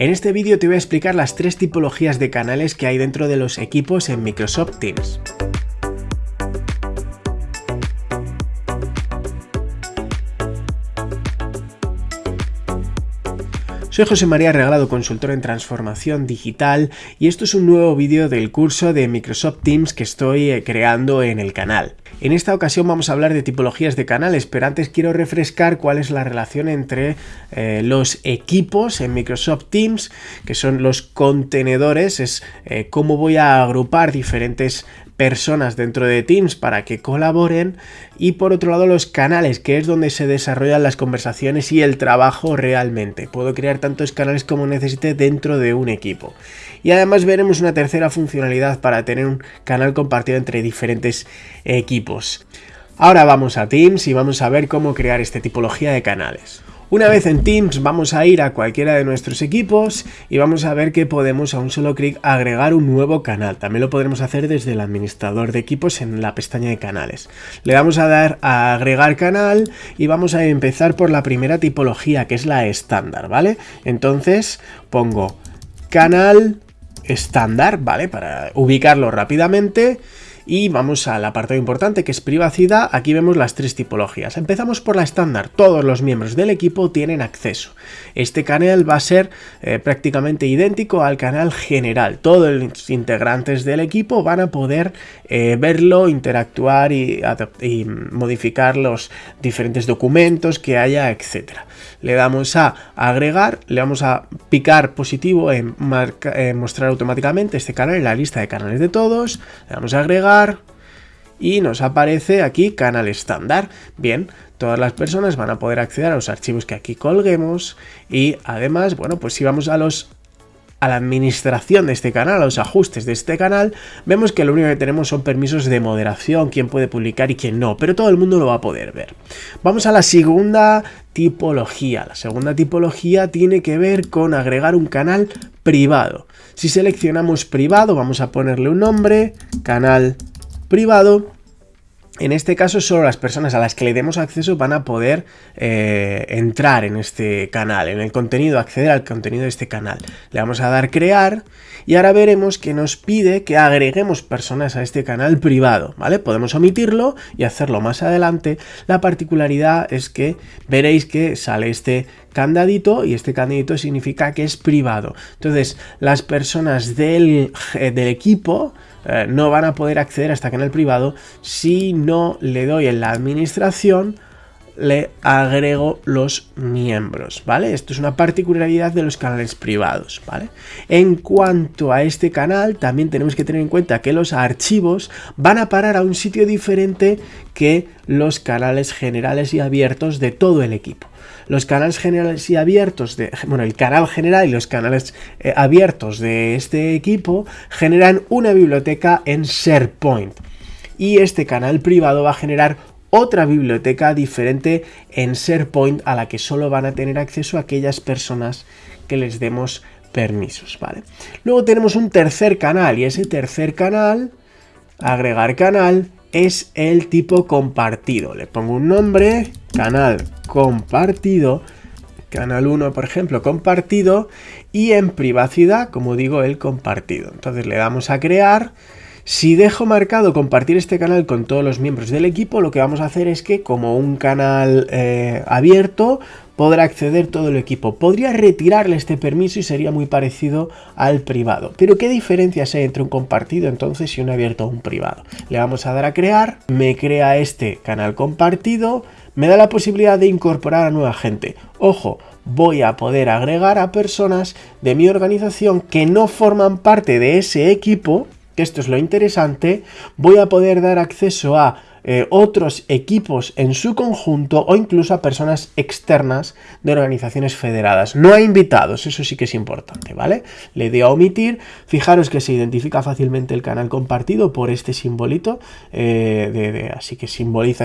En este vídeo te voy a explicar las tres tipologías de canales que hay dentro de los equipos en Microsoft Teams. Soy José María Regalado, consultor en transformación digital y esto es un nuevo vídeo del curso de Microsoft Teams que estoy eh, creando en el canal. En esta ocasión vamos a hablar de tipologías de canales, pero antes quiero refrescar cuál es la relación entre eh, los equipos en Microsoft Teams, que son los contenedores, es eh, cómo voy a agrupar diferentes personas dentro de Teams para que colaboren y por otro lado los canales que es donde se desarrollan las conversaciones y el trabajo realmente. Puedo crear tantos canales como necesite dentro de un equipo. Y además veremos una tercera funcionalidad para tener un canal compartido entre diferentes equipos. Ahora vamos a Teams y vamos a ver cómo crear esta tipología de canales. Una vez en Teams vamos a ir a cualquiera de nuestros equipos y vamos a ver que podemos a un solo clic agregar un nuevo canal. También lo podremos hacer desde el administrador de equipos en la pestaña de canales. Le damos a dar a agregar canal y vamos a empezar por la primera tipología que es la estándar, ¿vale? Entonces pongo canal estándar, ¿vale? Para ubicarlo rápidamente y vamos al apartado importante que es privacidad. Aquí vemos las tres tipologías. Empezamos por la estándar. Todos los miembros del equipo tienen acceso. Este canal va a ser eh, prácticamente idéntico al canal general. Todos los integrantes del equipo van a poder eh, verlo, interactuar y, modificar los diferentes documentos que haya, etcétera le damos a agregar, le vamos a picar positivo en, mostrar automáticamente este canal en la lista de canales de todos, le damos a agregar y nos aparece aquí canal estándar. Bien, todas las personas van a poder acceder a los archivos que aquí colguemos y además, bueno, pues si vamos a los a la administración de este canal, a los ajustes de este canal, vemos que lo único que tenemos son permisos de moderación, quién puede publicar y quién no, pero todo el mundo lo va a poder ver. Vamos a la segunda tipología. La segunda tipología tiene que ver con agregar un canal privado. Si seleccionamos privado, vamos a ponerle un nombre, canal privado, en este caso solo las personas a las que le demos acceso van a poder eh, entrar en este canal, en el contenido, acceder al contenido de este canal. Le vamos a dar crear y ahora veremos que nos pide que agreguemos personas a este canal privado, ¿vale? Podemos omitirlo y hacerlo más adelante. La particularidad es que veréis que sale este candadito y este candadito significa que es privado. Entonces las personas del, eh, del equipo eh, no van a poder acceder a este canal privado si no le doy en la administración le agrego los miembros, ¿vale? Esto es una particularidad de los canales privados, ¿vale? En cuanto a este canal, también tenemos que tener en cuenta que los archivos van a parar a un sitio diferente que los canales generales y abiertos de todo el equipo. Los canales generales y abiertos de, bueno, el canal general y los canales eh, abiertos de este equipo generan una biblioteca en SharePoint. Y este canal privado va a generar otra biblioteca diferente en SharePoint a la que solo van a tener acceso aquellas personas que les demos permisos, ¿vale? Luego tenemos un tercer canal y ese tercer canal, agregar canal, es el tipo compartido. Le pongo un nombre, canal compartido, canal 1 por ejemplo compartido y en privacidad como digo el compartido. Entonces le damos a crear si dejo marcado compartir este canal con todos los miembros del equipo, lo que vamos a hacer es que como un canal eh, abierto, podrá acceder todo el equipo. Podría retirarle este permiso y sería muy parecido al privado. Pero ¿qué diferencias hay entre un compartido entonces y un abierto o un privado? Le vamos a dar a crear, me crea este canal compartido, me da la posibilidad de incorporar a nueva gente. Ojo, voy a poder agregar a personas de mi organización que no forman parte de ese equipo esto es lo interesante, voy a poder dar acceso a eh, otros equipos en su conjunto o incluso a personas externas de organizaciones federadas. No a invitados, eso sí que es importante, ¿vale? Le doy a omitir, fijaros que se identifica fácilmente el canal compartido por este simbolito, eh, así que simboliza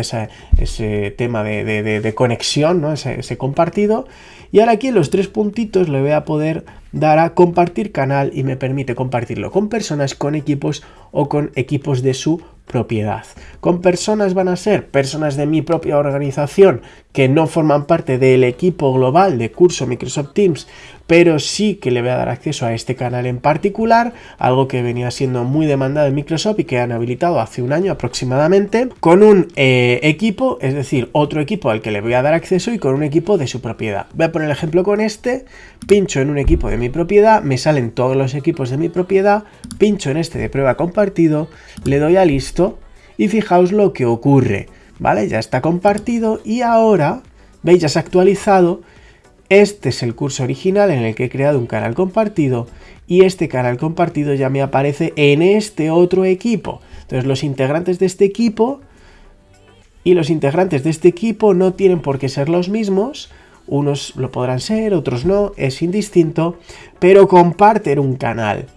ese tema de, conexión, ¿no? Ese, ese compartido. Y ahora aquí en los tres puntitos le voy a poder dar a compartir canal y me permite compartirlo con personas, con equipos o con equipos de su propiedad. Con personas van a ser personas de mi propia organización que no forman parte del equipo global de curso Microsoft Teams pero sí que le voy a dar acceso a este canal en particular, algo que venía siendo muy demandado en Microsoft y que han habilitado hace un año aproximadamente, con un eh, equipo, es decir, otro equipo al que le voy a dar acceso y con un equipo de su propiedad. Voy a poner el ejemplo con este, pincho en un equipo de mi propiedad, me salen todos los equipos de mi propiedad, pincho en este de prueba compartido, le doy a listo y fijaos lo que ocurre, ¿vale? Ya está compartido y ahora, veis, ya se ha actualizado este es el curso original en el que he creado un canal compartido y este canal compartido ya me aparece en este otro equipo. Entonces los integrantes de este equipo y los integrantes de este equipo no tienen por qué ser los mismos, unos lo podrán ser, otros no, es indistinto, pero comparten un canal.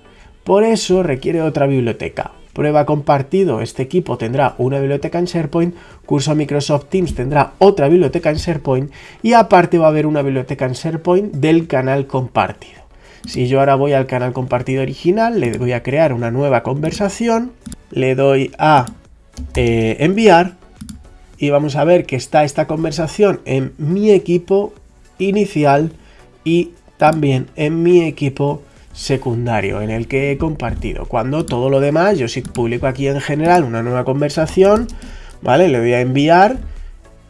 Por eso requiere otra biblioteca prueba compartido, este equipo tendrá una biblioteca en SharePoint, curso Microsoft Teams tendrá otra biblioteca en SharePoint y aparte va a haber una biblioteca en SharePoint del canal compartido. Si yo ahora voy al canal compartido original, le voy a crear una nueva conversación, le doy a eh, enviar y vamos a ver que está esta conversación en mi equipo inicial y también en mi equipo secundario en el que he compartido. Cuando todo lo demás, yo si publico aquí en general una nueva conversación, ¿vale? Le voy a enviar,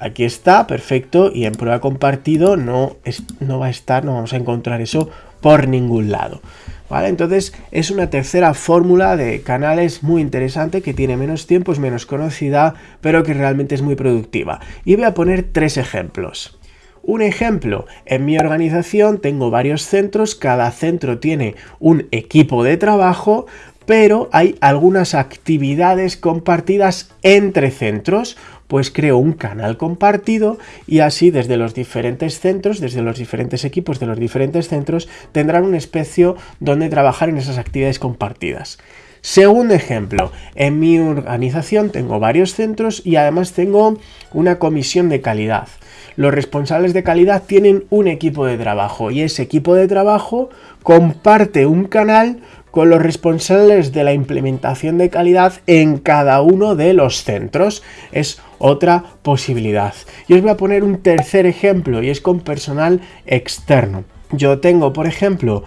aquí está, perfecto, y en prueba compartido no, es, no va a estar, no vamos a encontrar eso por ningún lado. ¿Vale? Entonces es una tercera fórmula de canales muy interesante que tiene menos tiempo, es menos conocida, pero que realmente es muy productiva. Y voy a poner tres ejemplos. Un ejemplo, en mi organización tengo varios centros, cada centro tiene un equipo de trabajo, pero hay algunas actividades compartidas entre centros, pues creo un canal compartido y así desde los diferentes centros, desde los diferentes equipos de los diferentes centros, tendrán un espacio donde trabajar en esas actividades compartidas. Segundo ejemplo, en mi organización tengo varios centros y además tengo una comisión de calidad los responsables de calidad tienen un equipo de trabajo y ese equipo de trabajo comparte un canal con los responsables de la implementación de calidad en cada uno de los centros. Es otra posibilidad. Y os voy a poner un tercer ejemplo y es con personal externo yo tengo, por ejemplo,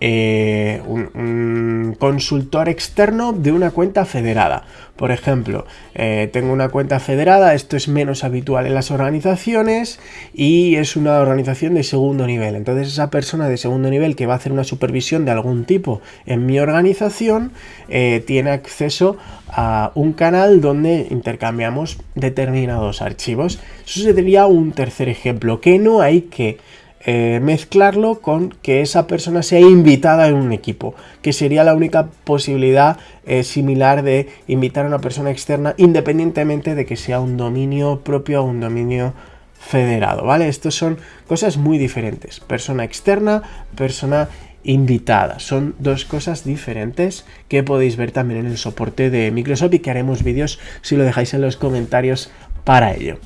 eh, un, consultor externo de una cuenta federada. Por ejemplo, eh, tengo una cuenta federada, esto es menos habitual en las organizaciones y es una organización de segundo nivel. Entonces esa persona de segundo nivel que va a hacer una supervisión de algún tipo en mi organización eh, tiene acceso a un canal donde intercambiamos determinados archivos. Eso sería un tercer ejemplo, que no hay que eh, mezclarlo con que esa persona sea invitada en un equipo, que sería la única posibilidad eh, similar de invitar a una persona externa independientemente de que sea un dominio propio o un dominio federado, ¿vale? Estos son cosas muy diferentes, persona externa, persona invitada. Son dos cosas diferentes que podéis ver también en el soporte de Microsoft y que haremos vídeos si lo dejáis en los comentarios para ello.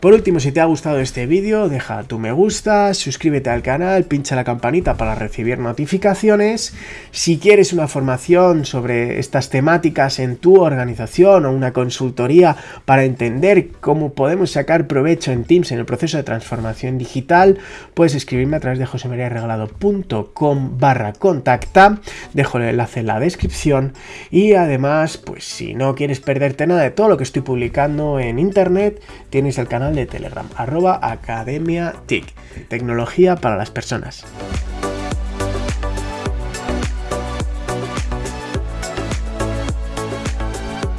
Por último, si te ha gustado este vídeo, deja tu me gusta, suscríbete al canal, pincha la campanita para recibir notificaciones. Si quieres una formación sobre estas temáticas en tu organización o una consultoría para entender cómo podemos sacar provecho en Teams en el proceso de transformación digital, puedes escribirme a través de josemariaregalado.com barra contacta, dejo el enlace en la descripción y además, pues si no quieres perderte nada de todo lo que estoy publicando en internet, tienes el canal de Telegram, arroba Academia TIC, tecnología para las personas.